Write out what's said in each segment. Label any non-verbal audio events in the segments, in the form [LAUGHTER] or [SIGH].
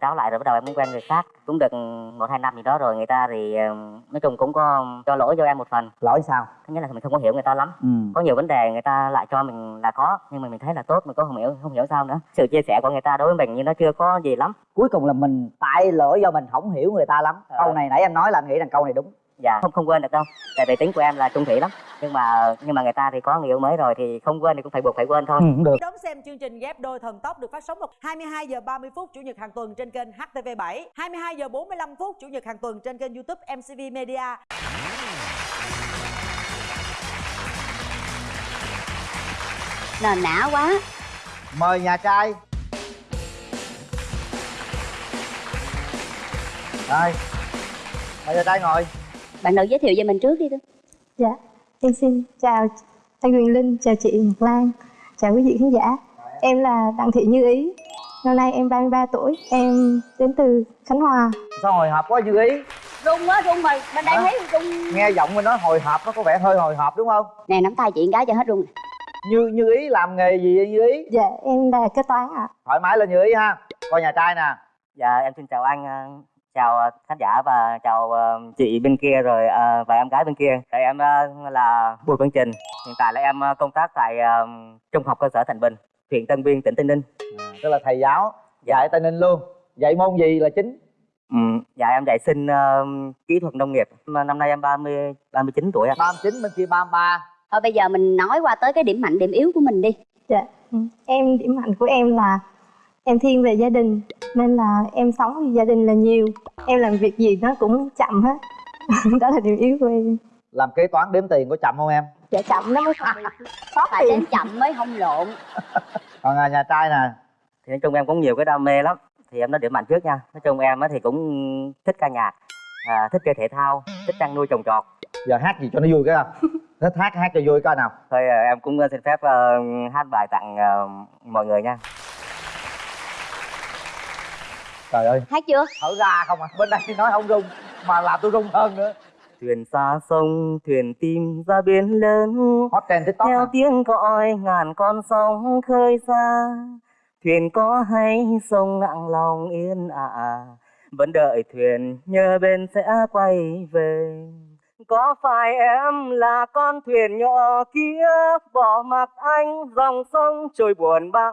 cáo lại rồi bắt đầu em cũng quen người khác. Cũng được một hai năm gì đó rồi người ta thì ờ, nói chung cũng có cho lỗi cho em một phần. Lỗi sao? Thứ nhất là mình không có hiểu người ta lắm. Ừ. có nhiều vấn đề người ta lại cho mình là có nhưng mà mình thấy là tốt mình có không hiểu không hiểu sao nữa. Sự chia sẻ của người ta đối với mình nhưng nó chưa có gì lắm. Cuối cùng là mình tại lỗi do mình không hiểu người ta lắm. Ờ. câu này nãy em nói là anh nghĩ rằng câu này đúng dạ không không quên được đâu. Tại vì tính của em là trung thủy lắm. Nhưng mà nhưng mà người ta thì có người yêu mới rồi thì không quên thì cũng phải buộc phải quên thôi. Ừ, cũng được. Đón xem chương trình ghép đôi thần tốc được phát sóng vào 22 giờ 30 phút chủ nhật hàng tuần trên kênh HTV7, 22 giờ 45 phút chủ nhật hàng tuần trên kênh YouTube MCV Media. nền nã quá. Mời nhà trai. Rồi mời nhà trai ngồi bạn nữ giới thiệu về mình trước đi tôi Dạ, em xin chào anh Quyền Linh, chào chị Ngọc Lan, chào quý vị khán giả. Em là Đặng Thị Như Ý, năm nay em 33 tuổi, em đến từ Khánh Hòa. sao hồi hộp quá như ý rung quá rung rồi bên đây Hả? thấy rung nghe giọng mình nói hồi hộp nó có vẻ hơi hồi hộp đúng không nè nắm tay chị gái cho hết rung nè. như như ý làm nghề gì vậy như ý Dạ, em là kế toán ạ. thoải mái lên như ý ha coi nhà trai nè dạ em xin chào anh ờ, chào ờ, khán giả và chào ờ, chị bên kia rồi ờ, và em gái bên kia. Tại em là Bùi Quang Trình. Hiện tại là em công tác tại trung học cơ sở Thành Bình huyện Tân Biên tỉnh Tây Ninh. À, tức là thầy giáo dạy tây ninh luôn. Dạy môn gì là chính? Ừ, dạ em dạy sinh ờ, kỹ thuật nông nghiệp. Năm nay em 30 39 tuổi ạ. 39 bên kia 33 thôi bây giờ mình nói qua tới cái điểm mạnh điểm yếu của mình đi. Dạ, ừ. em điểm mạnh của em là em thiên về gia đình nên là em sống vì gia đình là nhiều. Em làm việc gì nó cũng chậm hết. [LAUGHS] Đó là điểm yếu của em. làm kế toán đếm tiền có chậm không em? Dạ chậm nó mới không bị sót phải tiền. đến chậm mới không lộn. [LAUGHS] Còn à, nhà trai nè. Thì nói chung em cũng nhiều cái đam mê lắm. Thì em nói điểm mạnh trước nha. Nói chung em á thì cũng thích ca nhạc à, thích chơi thể thao thích chăn nuôi trồng trọt. Giờ hát gì cho nó vui cái không? Thích hát hát cho vui coi nào? Thôi ờ, em cũng ờ, xin phép ờ, hát bài tặng ờ, mọi người nha trời ơi. Hát chưa? Thở ra không à. Bên đây nói không rung mà làm tôi rung hơn nữa. Thuyền xa sông thuyền tìm ra biển lớn. Hot trend tiktok theo hả? tiếng còi ngàn con sóng khơi xa. Thuyền có hay sông nặng lòng yên ả vẫn đợi thuyền nhớ bên sẽ quay về. Có phải em là con thuyền nhỏ kia bỏ mặc anh dòng sông trôi buồn bã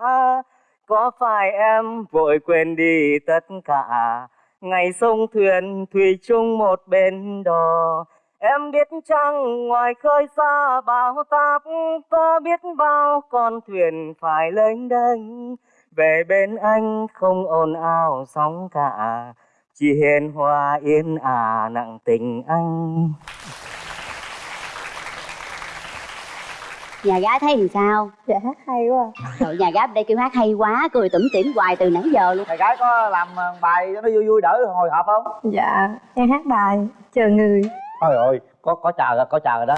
có phải em vội quên đi tất cả? Ngày sông thuyền thủy chung một bên đò. Em biết chăng ngoài khơi xa bao táp có biết bao con thuyền phải lênh đênh. Về bên anh không ồn ào sóng cả, chỉ hiền hòa yên ả nặng tình anh. Nhà gái thấy làm sao? Dạ hát hay quá. Trời, nhà gái đây kêu hát hay quá cười tủm tỉm hoài từ nãy giờ luôn. Thầy gái có làm ờ, bài cho nó vui vui đỡ hồi hộp không? Dạ, em hát bài chờ người. trời ơi có có chờ rồi có chờ rồi đó.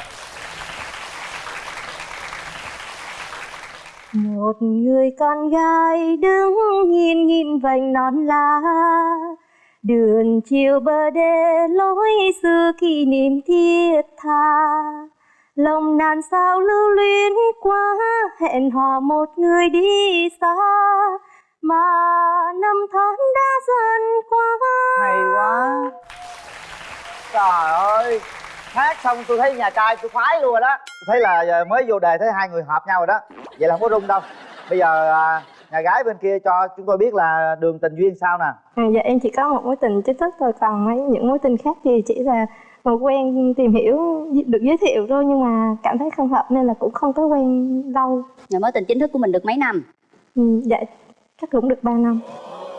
Một người con gái đứng nhìn nhìn vành non lá. Đường chiều bờ đê lối xưa kỷ niệm thiết tha Lòng nàn sao lưu luyến quá hẹn hò một người đi xa. Mà năm tháng đã dần qua. Hay quá. Trời ơi. Hát xong tôi thấy nhà trai tôi khoái luôn rồi đó. Tôi thấy là giờ mới vô đề thấy hai người hợp nhau rồi đó. Vậy là không có rung đâu. Bây giờ à, nhà gái bên kia cho chúng tôi biết là đường tình duyên sao nè. À, dạ em chỉ có một mối tình chính thức thôi. Còn mấy những mối tình khác thì chỉ là một quen tìm hiểu được giới thiệu thôi nhưng mà cảm thấy không hợp nên là cũng không có quen lâu. Nhà mối tình chính thức của mình được mấy năm? Ừ, dạ chắc cũng được 3 năm.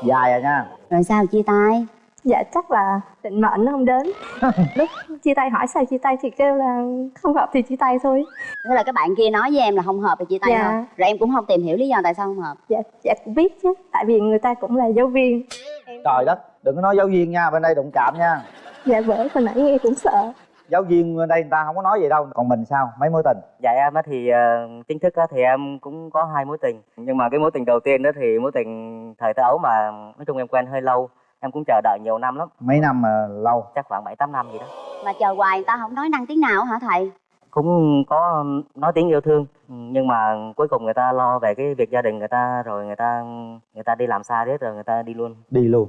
Dài rồi nha. Rồi sao chia tay? Dạ chắc là định mệnh nó không đến. [LAUGHS] Lúc chia tay hỏi sao chia tay thì kêu là không hợp thì chia tay thôi. Thế là các bạn kia nói với em là không hợp thì chia tay Dạ. thôi. Rồi em cũng không tìm hiểu lý do tại sao không hợp. Dạ dạ cũng biết chứ tại vì người ta cũng là giáo viên. Trời đất đừng có nói giáo viên nha bên đây đụng chạm nha dạ bởi hồi nãy nghe cũng sợ. Giáo viên đây người ta không có nói gì đâu còn mình sao? Mấy mối tình? Dạ em á thì ờ, chính thức á thì em cũng có hai mối tình. Nhưng mà cái mối tình đầu tiên đó thì mối tình thời thơ ấu mà nói chung em quen hơi lâu em cũng chờ đợi nhiều năm lắm. Mấy năm mà lâu? Chắc khoảng bảy tám năm gì đó. Mà chờ hoài người ta không nói năng tiếng nào hả thầy? Cũng có nói tiếng yêu thương nhưng mà cuối cùng người ta lo về cái việc gia đình người ta rồi người ta người ta đi làm xa hết rồi người ta đi luôn. Đi luôn.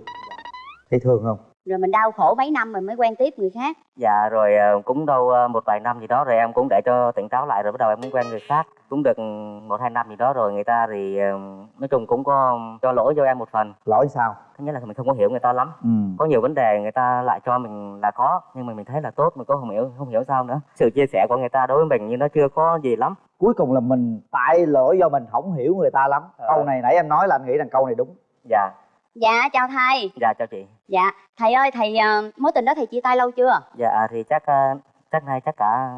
Thấy thương không rồi mình đau khổ mấy năm rồi mới quen tiếp người khác. Dạ rồi ờ, cũng đâu ờ, một vài năm gì đó rồi em cũng để cho tỉnh táo lại rồi bắt đầu em cũng quen người khác. Cũng được một hai năm gì đó rồi người ta thì ờ, nói chung cũng có cho lỗi cho em một phần. Lỗi sao? Thứ nhất là mình không có hiểu người ta lắm. Ừ. Có nhiều vấn đề người ta lại cho mình là khó nhưng mà mình thấy là tốt mình có không hiểu không hiểu sao nữa. Sự chia sẻ của người ta đối với mình như nó chưa có gì lắm. Cuối cùng là mình tại lỗi do mình không hiểu người ta lắm. Ờ. câu này nãy em nói là anh nghĩ rằng câu này đúng. Dạ dạ chào thầy. Dạ chào chị. Dạ thầy ơi thầy ờ, mối tình đó thầy chia tay lâu chưa? Dạ thì chắc ờ, chắc nay chắc cả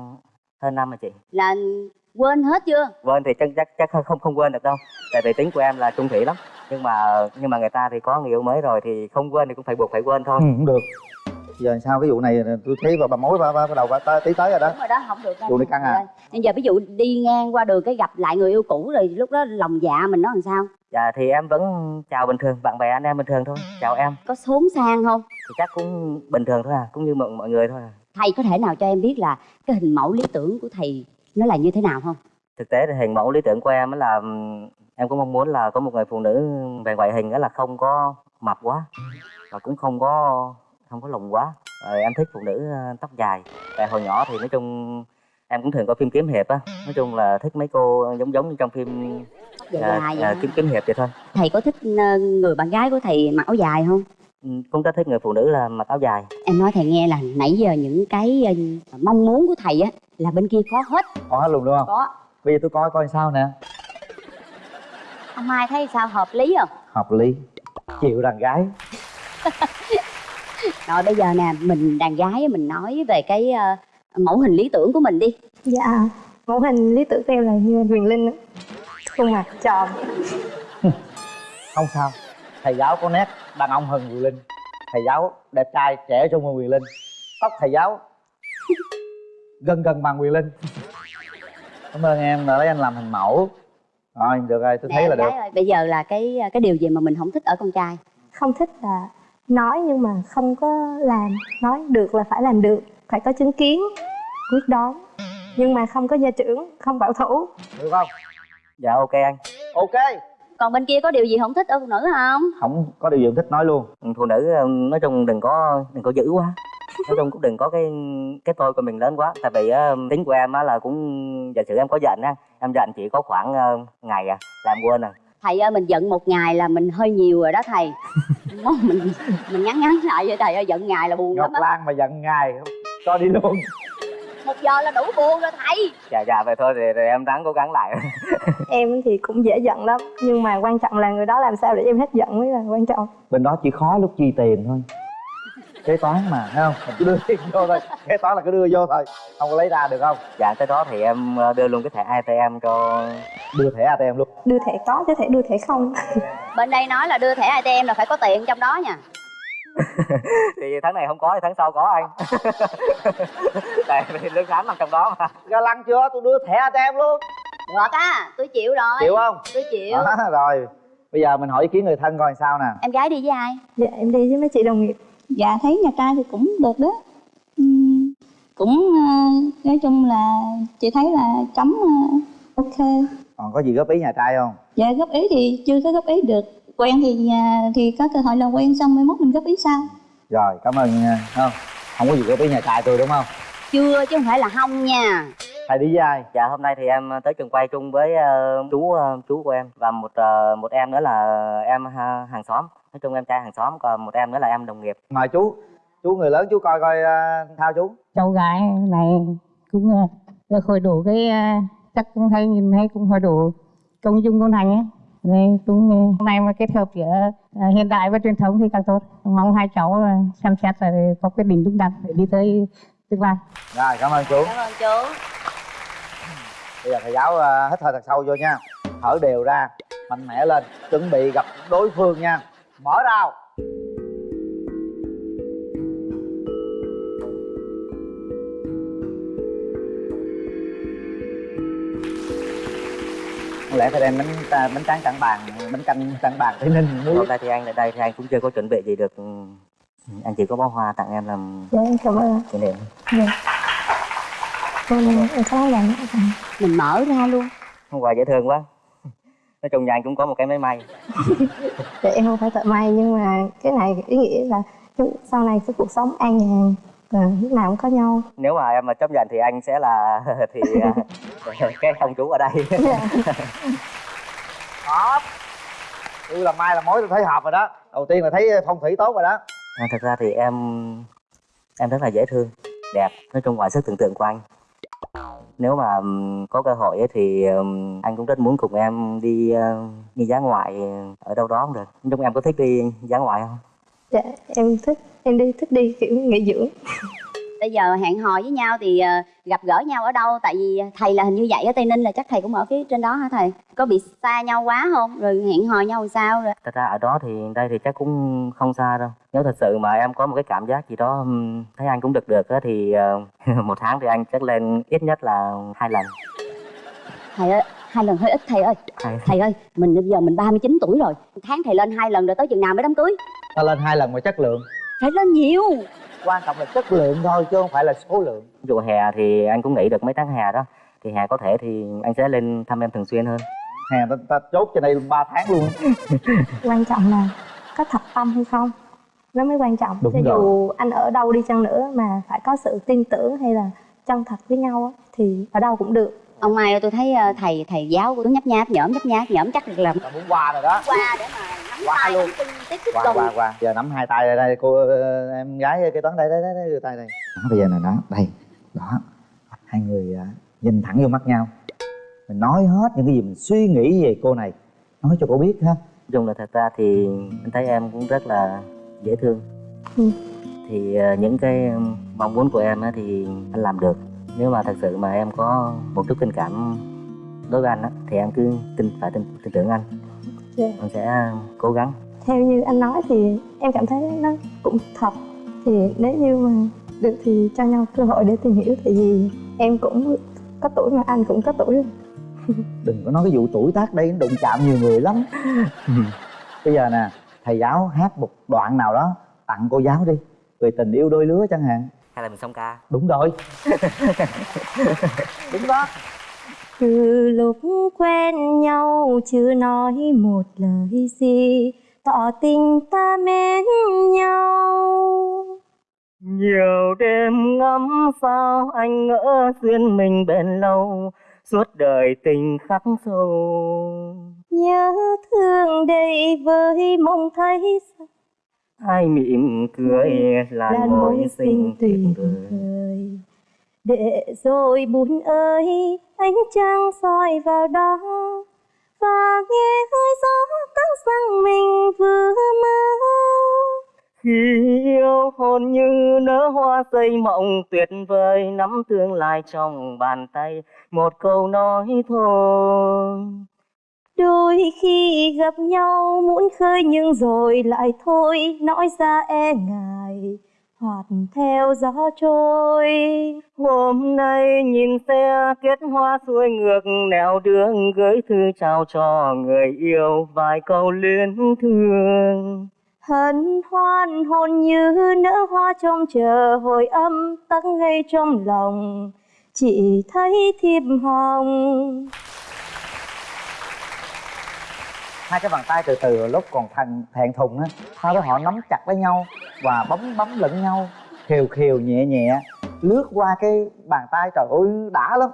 hơn năm rồi chị. Là quên hết chưa? Quên thì chắc chắc chắc không không quên được đâu. Tại vì tính của em là trung thủy lắm. Nhưng mà nhưng mà người ta thì có người yêu mới rồi thì không quên thì cũng phải buộc phải quên thôi. Ừ cũng được giờ sao? Cái vụ này tôi thấy bà, bà mối bà, bà, bắt đầu bà, tới tí tới rồi đó. Đúng rồi đó không được đâu. Vụ này căng à? bây giờ ví dụ đi ngang qua đường cái gặp lại người yêu cũ rồi lúc đó lòng dạ mình nó làm sao? Dạ thì em vẫn chào bình thường bạn bè anh em bình thường thôi. Chào em. Có xốn sang không? Thì chắc cũng bình thường thôi à cũng như mọi, mọi người thôi à. Thầy có thể nào cho em biết là cái hình mẫu lý tưởng của thầy nó là như thế nào không? Thực tế thì hình mẫu lý tưởng của em á là ừm, em cũng mong muốn là có một người phụ nữ về ngoại hình đó là không có mập quá và cũng không có không có lùn quá. Rồi em thích phụ nữ ờ, tóc dài. Tại hồi nhỏ thì nói chung em cũng thường coi phim kiếm hiệp á. Nói chung là thích mấy cô giống giống như trong phim ờ, ờ, vậy kiếm kiếm hiệp vậy thôi. Thầy có thích ờ, người bạn gái của thầy mặc áo dài không? Ừ, cũng rất thích người phụ nữ là mặc áo dài. Em nói thầy nghe là nãy giờ những cái ờ, mong muốn của thầy á là bên kia có hết. Có hết luôn đúng không? Có. Bây giờ tôi coi coi sao nè. Ông mai thấy sao hợp lý không? Hợp lý. Chịu đàn gái [LAUGHS] rồi bây giờ nè mình đàn gái mình nói về cái ờ, mẫu hình lý tưởng của mình đi. Dạ Mẫu hình lý tưởng của em là như Huyền Linh á. Khuôn mặt tròn. Không sao thầy giáo có nét đàn ông hơn Quyền Linh. Thầy giáo đẹp trai trẻ trung hơn Quyền Linh. Tóc thầy giáo gần gần bằng Quyền Linh. Cảm ơn em đã lấy anh làm hình mẫu. Rồi được rồi tôi thấy Nè, là được. ơi, bây giờ là cái cái điều gì mà mình không thích ở con trai? Không thích là nói nhưng mà không có làm. Nói được là phải làm được. Phải có chứng kiến Quyết đoán. Nhưng mà không có gia trưởng Không bảo thủ. Được không? Dạ ok anh. Ok. Còn bên kia có điều gì không thích ở phụ nữ không? Không có điều gì em thích nói luôn. Ừ, phụ nữ ờ, nói chung đừng có đừng có dữ quá. Nói chung cũng đừng có cái cái tôi của mình lớn quá. Tại vì ờ, tính của em á là cũng giả sử em có giận á em giận chỉ có khoảng ờ, ngày à làm quên à thầy ơi mình giận một ngày là mình hơi nhiều rồi đó thầy. [LAUGHS] Mình mình ngắn ngắn lại vậy thầy ơi giận ngày là buồn ngọc lắm á. Lan mà giận ngài cho đi luôn. Một giờ là đủ buồn rồi thầy. Dạ dạ vậy thôi thì, thì em ráng cố gắng lại. [LAUGHS] Em thì cũng dễ giận lắm Nhưng mà quan trọng là người đó làm sao để em hết giận mới là quan trọng. Bên đó chỉ khó lúc chi tiền thôi. Kế toán mà thấy không? Mình cứ đưa tiền vô thôi. Kế toán là cứ đưa vô thôi không có lấy ra được không? Dạ tới đó thì em ờ, đưa luôn cái thẻ ATM cho đưa thẻ ATM luôn. Đưa thẻ có chứ thẻ đưa thẻ không. [LAUGHS] Bên đây nói là đưa thẻ atm là phải có tiền trong đó nha. [LAUGHS] Thì tháng này không có thì tháng sau có anh. [LAUGHS] Tại vì lương tháng nằm trong đó mà. Ga lăng chưa? Tôi đưa thẻ ATM luôn. Được á tôi chịu rồi. Chịu không? Tôi chịu. Đó, rồi. Bây giờ mình hỏi ý kiến người thân coi sao nè. Em gái đi với ai? Dạ em đi với mấy chị đồng nghiệp. Dạ thấy nhà trai thì cũng được đó. Ừm, cũng ờ, nói chung là chị thấy là chấm ờ, ok còn có gì góp ý nhà trai không? Dạ góp ý thì chưa có góp ý được. Quen thì nhà thì có cơ hội làm quen xong mai mốt mình góp ý sau. Rồi cảm ơn nha không không có gì góp ý nhà trai tôi đúng không? Chưa chứ không phải là không nha. Thầy đi với ai? Dạ hôm nay thì em tới trường quay chung với ờ, chú ờ, chú của em và một ờ, một em nữa là em ha- hàng xóm. Nói chung em trai hàng xóm còn một em nữa là em đồng nghiệp. Mời chú chú người lớn chú coi coi uh, thao chú. Cháu gái này cũng được hồi đủ cái ờ, chắc cũng thấy nhìn thấy cũng hồi đủ công dung công thành ấy. Đây cũng ờ, hôm nay mà kết hợp giữa ờ, hiện đại và truyền thống thì càng tốt. Mong hai cháu ờ, xem xét rồi có quyết định đúng đắn để đi tới tương lai. Rồi cảm ơn chú. Cảm ơn chú. Bây giờ thầy giáo uh, hít hơi thật sâu vô nha. Thở đều ra mạnh mẽ lên chuẩn bị gặp đối phương nha. Mở rào Không lẽ phải đem bánh ta- bánh tráng cẳng bàn bánh canh cẳng bàn tây ninh hôm nay thì anh ở đây thì anh cũng chưa có chuẩn bị gì được. Anh chỉ có bó hoa tặng em làm Dạ em cảm ơn. kỷ niệm. Em, em có lặng mình mở ra luôn. Quà dễ thương quá. Nói chung nhà anh cũng có một cái máy may. [LAUGHS] Dạ em không phải thợ may nhưng mà cái này ý nghĩa là sau này cái cuộc sống an nhàn và lúc nào cũng có nhau. nếu mà em mà chấp nhận thì anh sẽ là [LAUGHS] thì à, [LAUGHS] cái ông chú ở đây. Dạ. [LAUGHS] hợp. Tôi làm mai làm mối tôi thấy hợp rồi đó. Đầu tiên là thấy phong thủy tốt rồi đó. À, thật ra thì em em rất là dễ thương đẹp nói chung ngoài sức tưởng tượng của anh. Nếu mà có cơ hội ấy, thì anh cũng rất muốn cùng em đi ờ, đi dã ngoại ở đâu đó cũng được. Nói chung em có thích đi dã ngoại không dạ em thích em đi thích đi kiểu nghỉ dưỡng. [LAUGHS] bây giờ hẹn hò với nhau thì ờ, gặp gỡ nhau ở đâu? Tại vì thầy là hình như vậy ở tây ninh là chắc thầy cũng ở phía trên đó hả thầy? Có bị xa nhau quá không? Rồi hẹn hò nhau làm sao rồi? Thật ra ở đó thì đây thì chắc cũng không xa đâu. Nếu thật sự mà em có một cái cảm giác gì đó thấy anh cũng được được á thì ờ, [LAUGHS] một tháng thì anh chắc lên ít nhất là hai lần. Thầy ơi hai lần hơi ít thầy ơi. Hai thầy ơi mình bây giờ mình 39 tuổi rồi. Tháng thầy lên hai lần rồi tới chừng nào mới đám cưới ta lên hai lần mà chất lượng. Phải lên nhiều. Quan trọng là chất lượng thôi chứ không phải là số lượng. Dụ hè thì anh cũng nghỉ được mấy tháng hè đó. Thì hè có thể thì anh sẽ lên thăm em thường xuyên hơn. Hè ta, ta chốt cho đây ba tháng luôn. [LAUGHS] Quan trọng là có thật tâm hay không? Nó mới quan trọng. Đúng Cho rồi. dù anh ở đâu đi chăng nữa mà phải có sự tin tưởng hay là chân thật với nhau á, thì ở đâu cũng được. Ông mai ơi tôi thấy ờ, thầy thầy giáo của tôi nhấp nháp nhõm nhấp nháp nhõm chắc được làm muốn qua rồi đó. Qua để mà nắm Qua tay luôn. tiếp qua qua qua. Giờ nắm hai tay đây đây cô ờ, em gái kế toán đây đây đây, đây tay đây. Đó, bây giờ này đó đây đó. Hai người à, nhìn thẳng vô mắt nhau. Mình nói hết những cái gì mình suy nghĩ về cô này. Nói cho cô biết ha. Nói chung là thật ra thì anh thấy em cũng rất là dễ thương. Ừ. thì ờ, những cái mong muốn của em á thì anh làm được nếu mà thật sự mà em có một chút tình cảm đối với anh á thì em cứ tin phải tin, tin tưởng anh Dạ. anh sẽ cố gắng Theo như anh nói thì em cảm thấy nó cũng thật. Thì nếu như mà được thì cho nhau cơ hội để tìm hiểu tại vì em cũng có tuổi mà anh cũng có tuổi rồi. [LAUGHS] đừng có nói cái vụ tuổi tác đây nó đụng chạm nhiều người lắm [LAUGHS] bây giờ nè thầy giáo hát một đoạn nào đó tặng cô giáo đi về tình yêu đôi lứa chẳng hạn hay là mình xong ca? Đúng rồi. [LAUGHS] Đúng đó. Từ lúc quen nhau chưa nói một lời gì Tỏ tình ta mến nhau. Nhiều đêm ngắm sao anh ngỡ duyên mình bền lâu suốt đời tình khắc sâu. Nhớ thương đầy với mong thấy ai mỉm cười là mối sinh vời. vời. Để rồi buồn ơi ánh trăng soi vào đó Và nghe hơi gió căng răng mình vừa mơ khi yêu hôn như nở hoa xây mộng tuyệt vời nắm tương lai trong bàn tay. Một câu nói thôi Đôi khi gặp nhau muốn khơi nhưng rồi lại thôi Nói ra e ngại hoặc theo gió trôi. Hôm nay nhìn xe kết hoa xuôi ngược nẻo đường gửi thư chào cho người yêu vài câu luyến thương. Hân hoan hôn như nở hoa trông chờ hồi âm tắc ngay trong lòng Chỉ thấy thiệp hồng hai cái bàn tay từ từ lúc còn thằng thẹn thùng á sau đó họ nắm chặt lấy nhau và bấm bấm lẫn nhau khều khều nhẹ nhẹ lướt qua cái bàn tay trời ơi đã lắm.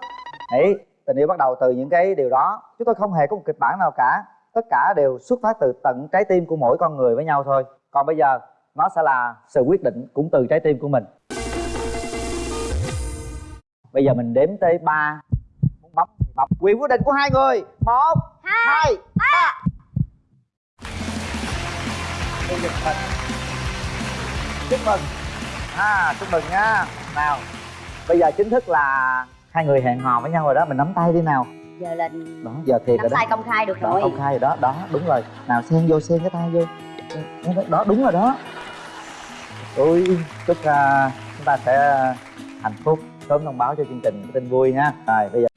Đấy tình yêu bắt đầu từ những cái điều đó. Chúng tôi không hề có một kịch bản nào cả. Tất cả đều xuất phát từ tận trái tim của mỗi con người với nhau thôi. Còn bây giờ nó sẽ là sự quyết định cũng từ trái tim của mình. Bây giờ mình đếm tới ba. Muốn bấm thì bấm. Quyền quyết định của hai người. Một hai ba Tôi giật mình chúc mừng. À chúc mừng nha nào bây giờ chính thức là hai người hẹn hò với nhau rồi đó. Mình nắm tay đi nào. Giờ là đó giờ thiệt nắm rồi đó. tay công khai được đó rồi. công khai rồi đó. Đó đúng rồi. Nào xen vô xen cái tay vô. Đó, đúng rồi đó. Ôi chúc uh, chúng ta sẽ hạnh phúc sớm thông báo cho chương trình tin vui nha. Rồi bây giờ